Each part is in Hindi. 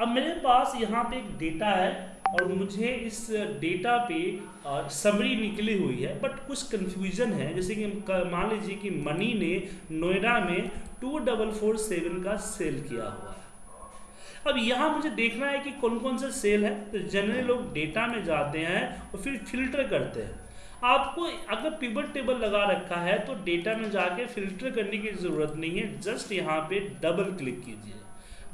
अब मेरे पास यहाँ पे एक डेटा है और मुझे इस डेटा पे समरी निकली हुई है बट कुछ कंफ्यूजन है। जैसे कि मान लीजिए कि मनी ने नोएडा में टू डबल फोर सेवन का सेल किया हुआ है। अब यहाँ मुझे देखना है कि कौन कौन सा सेल है। तो जनरली लोग डेटा में जाते हैं और फिर फ़िल्टर करते हैं। आपको अगर पिबट टेबल लगा रखा है तो डेटा में जाके फ़िल्टर करने की ज़रूरत नहीं है। जस्ट यहाँ पे डबल क्लिक कीजिए।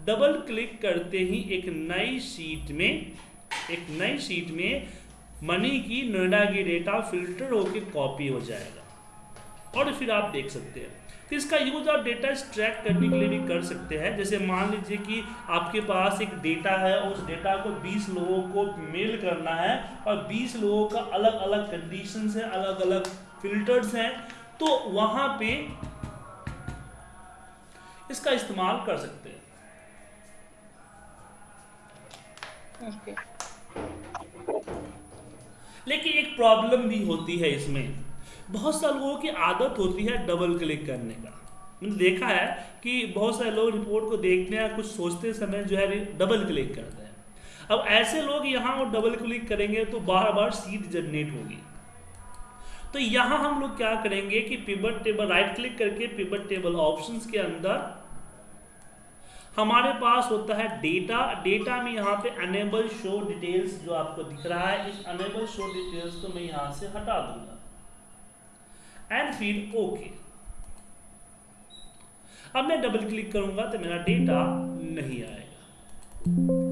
डबल क्लिक करते ही एक नई सीट में, एक नई सीट में मनी की नोएडा की डेटा फ़िल्टर होकर कॉपी हो जाएगा। और फिर आप देख सकते हैं। तो इसका यूज़ आप डेटा एक्सट्रैक्ट करने के लिए भी कर सकते हैं। जैसे मान लीजिए कि आपके पास एक डेटा है, उस डेटा को 20 लोगों को मेल करना है और 20 लोगों का अलग अलग कंडीशंस हैं अलग अलग फिल्टर्स हैं तो वहाँ पे इसका इस्तेमाल कर सकते हैं। लेकिन एक प्रॉब्लम भी होती है इसमें। बहुत सारे लोगों की आदत होती है डबल क्लिक करने का। मैंने देखा है कि बहुत सारे लोग रिपोर्ट को देखते हैं कुछ सोचते समय जो है डबल क्लिक करते हैं। अब ऐसे लोग यहाँ और डबल क्लिक करेंगे तो बार बार सीट जनरेट होगी। तो यहाँ हम लोग क्या करेंगे कि पिबट टेबल राइट क्लिक करके पिबट टेबल ऑप्शंस के अंदर हमारे पास होता है डेटा डेटा में यहाँ पे अनेबल शो डिटेल्स जो आपको दिख रहा है, इस अनेबल शो डिटेल्स को मैं यहाँ से हटा दूँगा। एंड फिर ओके अब मैं डबल क्लिक करूँगा तो मेरा डेटा नहीं आएगा।